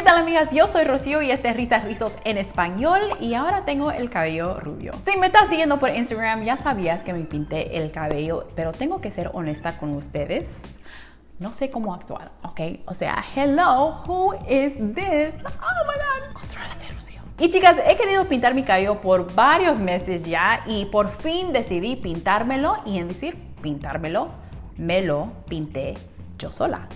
¿Qué tal amigas? Yo soy Rocío y este es Risas Rizos en español y ahora tengo el cabello rubio. Si me estás siguiendo por Instagram ya sabías que me pinté el cabello, pero tengo que ser honesta con ustedes. No sé cómo actuar, ¿ok? O sea, hello, who is this? Oh my god, contrólate Rocío. Y chicas, he querido pintar mi cabello por varios meses ya y por fin decidí pintármelo y en decir pintármelo, me lo pinté yo sola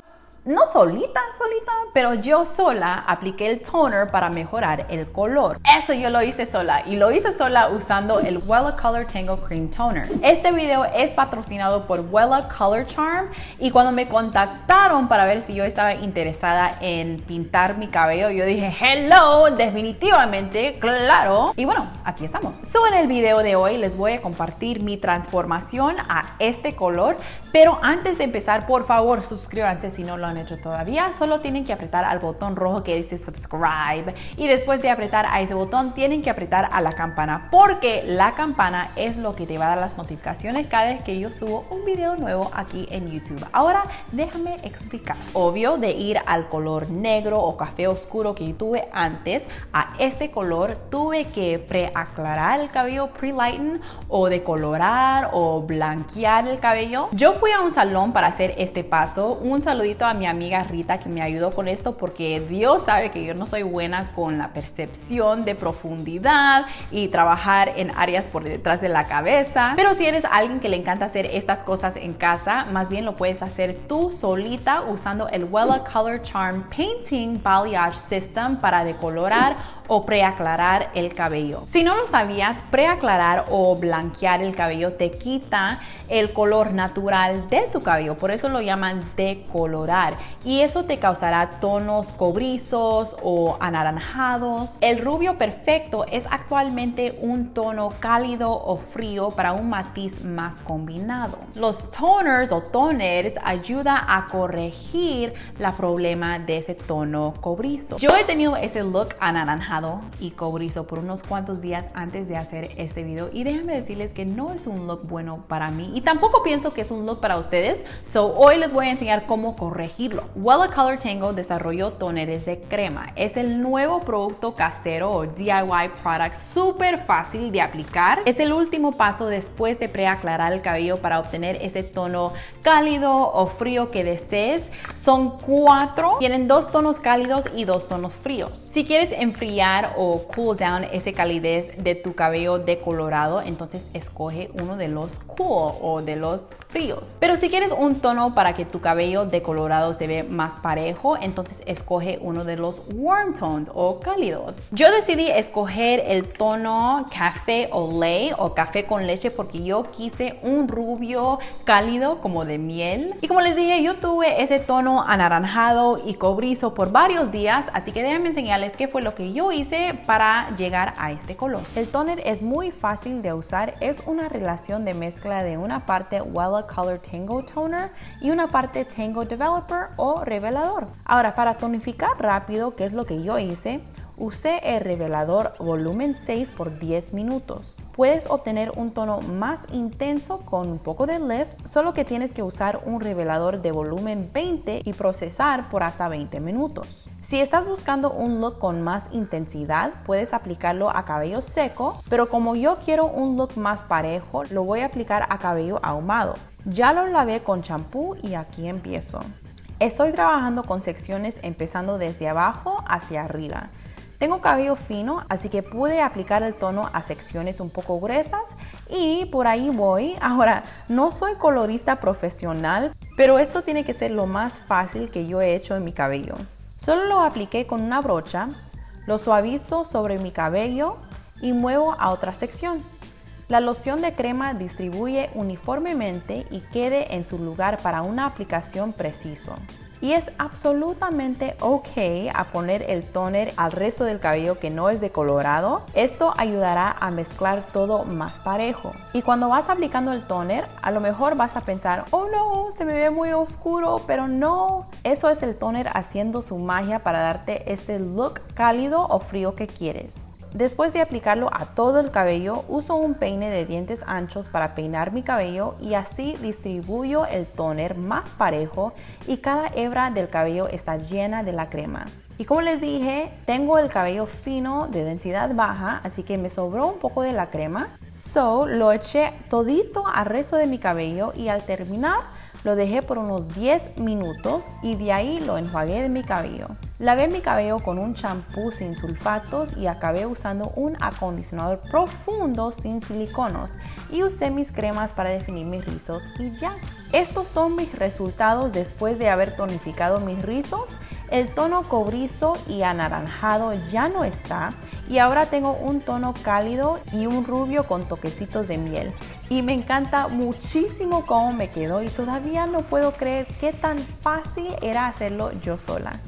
no solita, solita, pero yo sola apliqué el toner para mejorar el color. Eso yo lo hice sola y lo hice sola usando el Wella Color Tango Cream Toner. Este video es patrocinado por Wella Color Charm y cuando me contactaron para ver si yo estaba interesada en pintar mi cabello, yo dije, hello, definitivamente, claro. Y bueno, aquí estamos. So en el video de hoy les voy a compartir mi transformación a este color, pero antes de empezar, por favor, suscríbanse si no lo han hecho todavía, solo tienen que apretar al botón rojo que dice subscribe y después de apretar a ese botón tienen que apretar a la campana porque la campana es lo que te va a dar las notificaciones cada vez que yo subo un video nuevo aquí en YouTube. Ahora déjame explicar. Obvio de ir al color negro o café oscuro que tuve antes a este color tuve que preaclarar el cabello, pre-lighten o decolorar o blanquear el cabello. Yo fui a un salón para hacer este paso. Un saludito a mi amiga Rita que me ayudó con esto porque Dios sabe que yo no soy buena con la percepción de profundidad y trabajar en áreas por detrás de la cabeza. Pero si eres alguien que le encanta hacer estas cosas en casa, más bien lo puedes hacer tú solita usando el Wella Color Charm Painting Balayage System para decolorar o preaclarar el cabello. Si no lo sabías, preaclarar o blanquear el cabello te quita el color natural de tu cabello, por eso lo llaman decolorar y eso te causará tonos cobrizos o anaranjados. El rubio perfecto es actualmente un tono cálido o frío para un matiz más combinado. Los toners o toners ayuda a corregir la problema de ese tono cobrizo. Yo he tenido ese look anaranjado y cobrizo por unos cuantos días antes de hacer este video y déjenme decirles que no es un look bueno para mí y tampoco pienso que es un look para ustedes, so hoy les voy a enseñar cómo Wella Color Tango desarrolló toneres de crema. Es el nuevo producto casero o DIY product súper fácil de aplicar. Es el último paso después de preaclarar el cabello para obtener ese tono cálido o frío que desees. Son cuatro, tienen dos tonos cálidos y dos tonos fríos. Si quieres enfriar o cool down ese calidez de tu cabello decolorado, entonces escoge uno de los cool o de los Pero si quieres un tono para que tu cabello decolorado se ve más parejo, entonces escoge uno de los warm tones o cálidos. Yo decidí escoger el tono café lay o café con leche porque yo quise un rubio cálido como de miel. Y como les dije, yo tuve ese tono anaranjado y cobrizo por varios días, así que déjenme enseñarles qué fue lo que yo hice para llegar a este color. El toner es muy fácil de usar, es una relación de mezcla de una parte Wella Color Tango Toner y una parte Tango Developer o revelador. Ahora, para tonificar rápido, que es lo que yo hice, Usé el revelador volumen 6 por 10 minutos. Puedes obtener un tono más intenso con un poco de lift, solo que tienes que usar un revelador de volumen 20 y procesar por hasta 20 minutos. Si estás buscando un look con más intensidad, puedes aplicarlo a cabello seco, pero como yo quiero un look más parejo, lo voy a aplicar a cabello ahumado. Ya lo lavé con champú y aquí empiezo. Estoy trabajando con secciones empezando desde abajo hacia arriba. Tengo cabello fino, así que pude aplicar el tono a secciones un poco gruesas y por ahí voy. Ahora, no soy colorista profesional, pero esto tiene que ser lo más fácil que yo he hecho en mi cabello. Solo lo apliqué con una brocha, lo suavizo sobre mi cabello y muevo a otra sección. La loción de crema distribuye uniformemente y quede en su lugar para una aplicación preciso y es absolutamente ok a poner el toner al resto del cabello que no es decolorado. Esto ayudará a mezclar todo más parejo. Y cuando vas aplicando el toner, a lo mejor vas a pensar, oh no, se me ve muy oscuro, pero no. Eso es el toner haciendo su magia para darte ese look cálido o frío que quieres. Después de aplicarlo a todo el cabello, uso un peine de dientes anchos para peinar mi cabello y así distribuyo el toner más parejo y cada hebra del cabello está llena de la crema. Y como les dije, tengo el cabello fino de densidad baja, así que me sobró un poco de la crema. So, lo eché todito al resto de mi cabello y al terminar lo dejé por unos 10 minutos y de ahí lo enjuagué de mi cabello. Lavé mi cabello con un champú sin sulfatos y acabé usando un acondicionador profundo sin siliconos y usé mis cremas para definir mis rizos y ya. Estos son mis resultados después de haber tonificado mis rizos. El tono cobrizo y anaranjado ya no está y ahora tengo un tono cálido y un rubio con toquecitos de miel. Y me encanta muchísimo cómo me quedó y todavía no puedo creer qué tan fácil era hacerlo yo sola.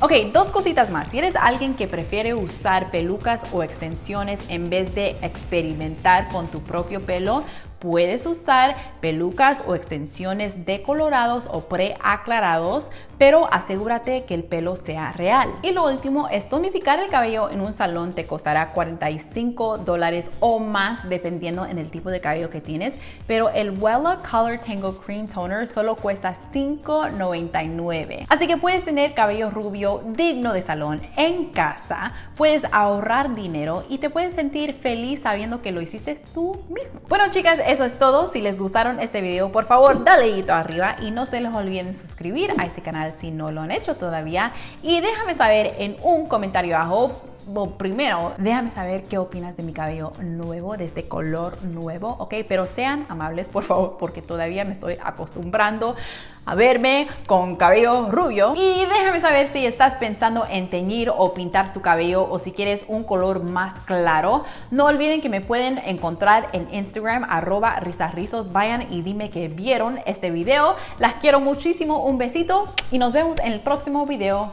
Ok, dos cositas más. Si eres alguien que prefiere usar pelucas o extensiones en vez de experimentar con tu propio pelo, Puedes usar pelucas o extensiones decolorados o preaclarados, pero asegúrate que el pelo sea real. Y lo último es tonificar el cabello en un salón te costará 45 dólares o más dependiendo en el tipo de cabello que tienes, pero el Wella Color Tangle Cream Toner solo cuesta 5.99. Así que puedes tener cabello rubio digno de salón en casa, puedes ahorrar dinero y te puedes sentir feliz sabiendo que lo hiciste tú mismo. Bueno chicas, eso es todo. Si les gustaron este video, por favor, dale dedito arriba y no se les olviden suscribir a este canal si no lo han hecho todavía. Y déjame saber en un comentario abajo primero, déjame saber qué opinas de mi cabello nuevo, de este color nuevo, ¿ok? Pero sean amables, por favor, porque todavía me estoy acostumbrando a verme con cabello rubio. Y déjame saber si estás pensando en teñir o pintar tu cabello o si quieres un color más claro. No olviden que me pueden encontrar en Instagram, arroba risarrizos. Vayan y dime que vieron este video. Las quiero muchísimo, un besito y nos vemos en el próximo video.